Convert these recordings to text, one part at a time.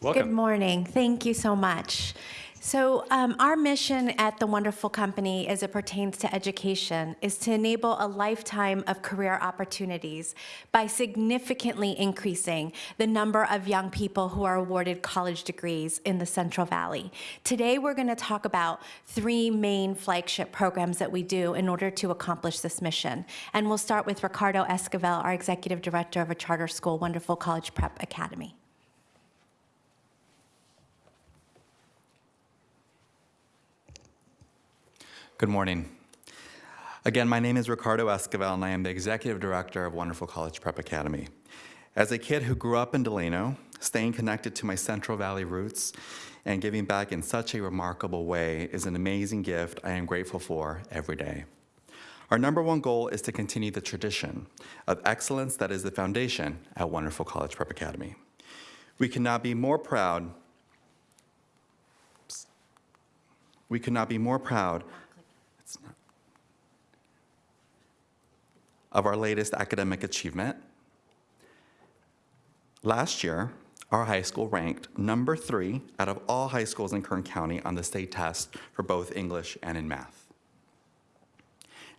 Welcome. Good morning. Thank you so much. So um, our mission at the Wonderful Company as it pertains to education is to enable a lifetime of career opportunities by significantly increasing the number of young people who are awarded college degrees in the Central Valley. Today we're going to talk about three main flagship programs that we do in order to accomplish this mission. And we'll start with Ricardo Esquivel, our Executive Director of a charter school, Wonderful College Prep Academy. Good morning. Again, my name is Ricardo Esquivel, and I am the Executive Director of Wonderful College Prep Academy. As a kid who grew up in Delano, staying connected to my Central Valley roots and giving back in such a remarkable way is an amazing gift I am grateful for every day. Our number one goal is to continue the tradition of excellence that is the foundation at Wonderful College Prep Academy. We cannot be more proud we could not be more proud of our latest academic achievement. Last year, our high school ranked number three out of all high schools in Kern County on the state test for both English and in math.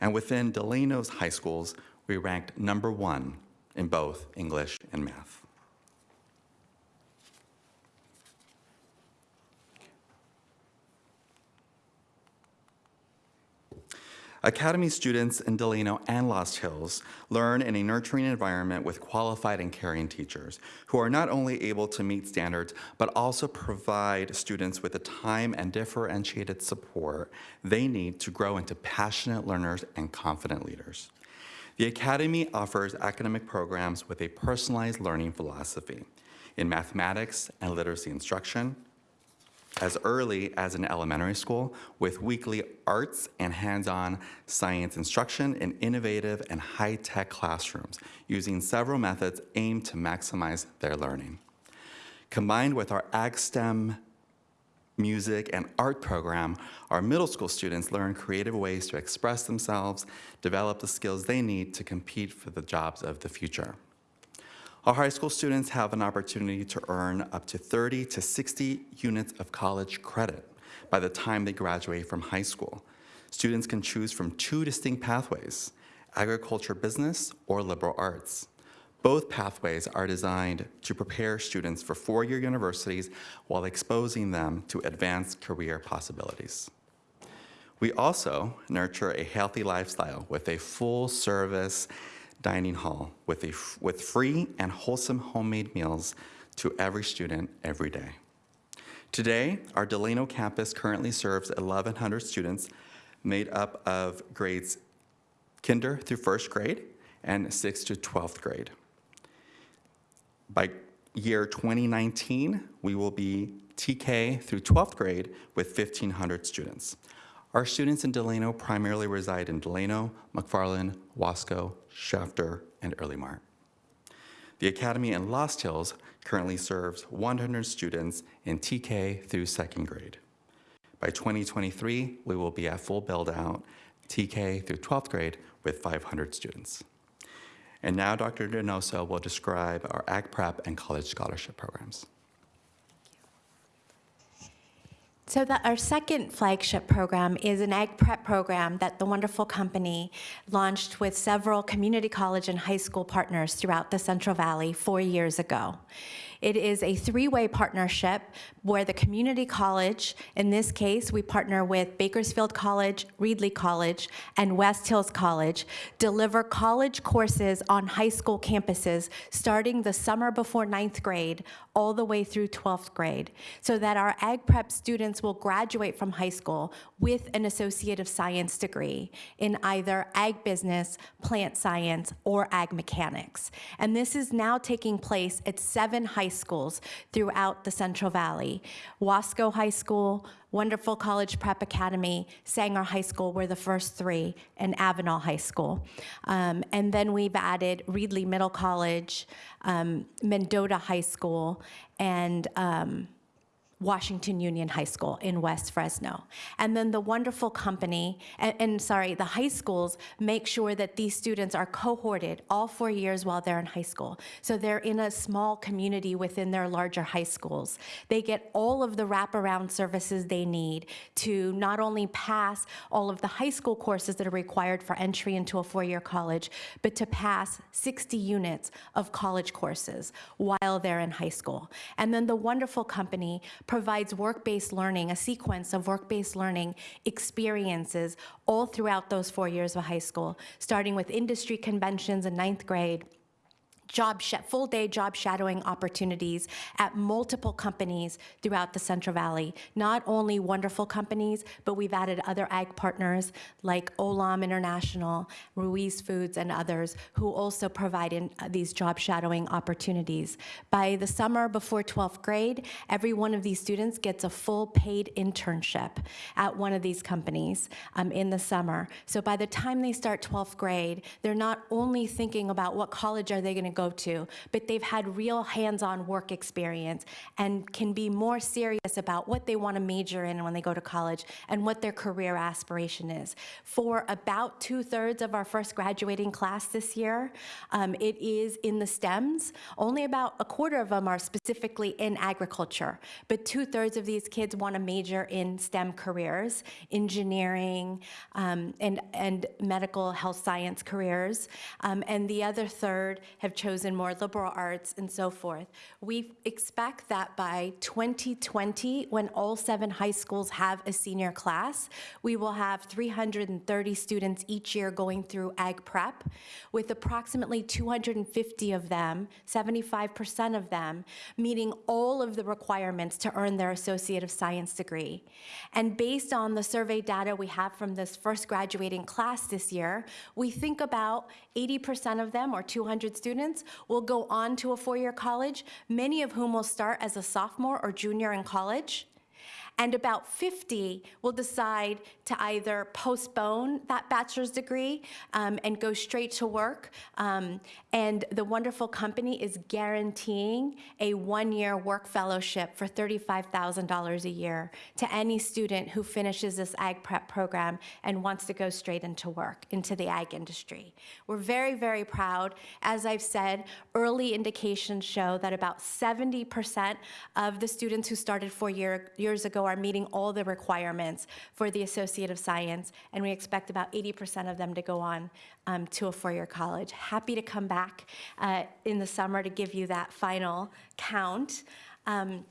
And within Delano's high schools, we ranked number one in both English and math. Academy students in Delano and Lost Hills learn in a nurturing environment with qualified and caring teachers who are not only able to meet standards, but also provide students with the time and differentiated support they need to grow into passionate learners and confident leaders. The Academy offers academic programs with a personalized learning philosophy in mathematics and literacy instruction, as early as in elementary school with weekly arts and hands-on science instruction in innovative and high-tech classrooms using several methods aimed to maximize their learning. Combined with our AgSTEM music and art program, our middle school students learn creative ways to express themselves, develop the skills they need to compete for the jobs of the future. Our high school students have an opportunity to earn up to 30 to 60 units of college credit by the time they graduate from high school. Students can choose from two distinct pathways, agriculture business or liberal arts. Both pathways are designed to prepare students for four-year universities while exposing them to advanced career possibilities. We also nurture a healthy lifestyle with a full service dining hall with, a, with free and wholesome homemade meals to every student every day. Today, our Delano campus currently serves 1,100 students made up of grades kinder through first grade and 6th to 12th grade. By year 2019, we will be TK through 12th grade with 1,500 students. Our students in Delano primarily reside in Delano, McFarland, Wasco, Shafter, and Earlimart. The Academy in Lost Hills currently serves 100 students in TK through second grade. By 2023, we will be at full build out TK through 12th grade with 500 students. And now Dr. Donoso will describe our Ag Prep and College Scholarship programs. So that our second flagship program is an ag prep program that the wonderful company launched with several community college and high school partners throughout the Central Valley four years ago. It is a three-way partnership where the community college, in this case, we partner with Bakersfield College, Reedley College, and West Hills College, deliver college courses on high school campuses starting the summer before ninth grade all the way through 12th grade, so that our ag prep students will graduate from high school with an Associate of Science degree in either ag business, plant science, or ag mechanics. And this is now taking place at seven high schools throughout the Central Valley. Wasco High School, Wonderful College Prep Academy, Sanger High School were the first three, and Avenal High School. Um, and then we've added Reedley Middle College, um, Mendota High School, and um, Washington Union High School in West Fresno. And then the wonderful company, and, and sorry, the high schools make sure that these students are cohorted all four years while they're in high school. So they're in a small community within their larger high schools. They get all of the wraparound services they need to not only pass all of the high school courses that are required for entry into a four-year college, but to pass 60 units of college courses while they're in high school. And then the wonderful company provides work-based learning, a sequence of work-based learning experiences all throughout those four years of high school, starting with industry conventions in ninth grade, job full day job shadowing opportunities at multiple companies throughout the Central Valley. Not only wonderful companies, but we've added other ag partners like Olam International, Ruiz Foods, and others who also provide in, uh, these job shadowing opportunities. By the summer before 12th grade, every one of these students gets a full paid internship at one of these companies um, in the summer. So by the time they start 12th grade, they're not only thinking about what college are they going to go to, but they've had real hands-on work experience and can be more serious about what they want to major in when they go to college and what their career aspiration is. For about two-thirds of our first graduating class this year, um, it is in the STEMs. Only about a quarter of them are specifically in agriculture, but two-thirds of these kids want to major in STEM careers, engineering, um, and, and medical health science careers, um, and the other third have chosen more liberal arts and so forth. We expect that by 2020, when all seven high schools have a senior class, we will have 330 students each year going through ag prep, with approximately 250 of them, 75% of them, meeting all of the requirements to earn their Associate of Science degree. And based on the survey data we have from this first graduating class this year, we think about 80% of them, or 200 students, will go on to a four-year college, many of whom will start as a sophomore or junior in college and about 50 will decide to either postpone that bachelor's degree um, and go straight to work. Um, and the wonderful company is guaranteeing a one-year work fellowship for $35,000 a year to any student who finishes this ag prep program and wants to go straight into work, into the ag industry. We're very, very proud. As I've said, early indications show that about 70% of the students who started four year, years ago are meeting all the requirements for the Associate of Science, and we expect about 80% of them to go on um, to a four-year college. Happy to come back uh, in the summer to give you that final count. Um,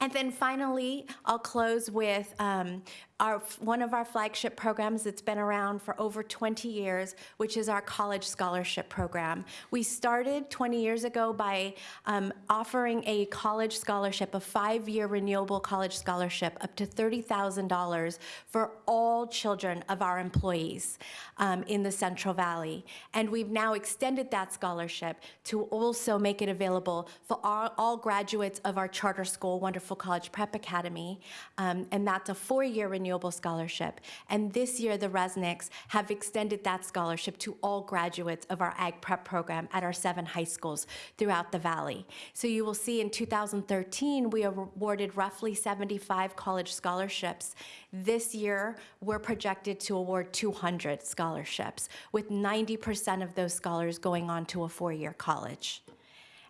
and then finally, I'll close with um, our, one of our flagship programs that's been around for over 20 years, which is our College Scholarship Program. We started 20 years ago by um, offering a college scholarship, a five-year renewable college scholarship, up to $30,000 for all children of our employees um, in the Central Valley. And we've now extended that scholarship to also make it available for all, all graduates of our charter school, Wonderful College Prep Academy, um, and that's a four-year renewable renewable scholarship. And this year, the Resnicks have extended that scholarship to all graduates of our Ag Prep program at our seven high schools throughout the Valley. So you will see in 2013, we awarded roughly 75 college scholarships. This year, we're projected to award 200 scholarships, with 90% of those scholars going on to a four-year college.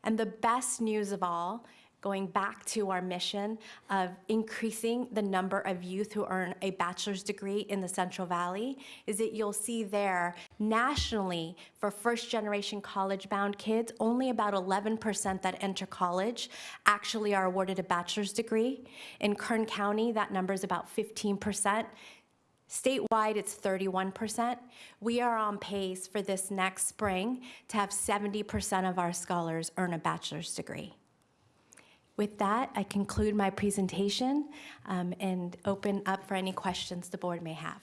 And the best news of all going back to our mission of increasing the number of youth who earn a bachelor's degree in the Central Valley is that you'll see there nationally for first generation college bound kids, only about 11% that enter college actually are awarded a bachelor's degree. In Kern County, that number is about 15%. Statewide, it's 31%. We are on pace for this next spring to have 70% of our scholars earn a bachelor's degree. With that, I conclude my presentation um, and open up for any questions the board may have.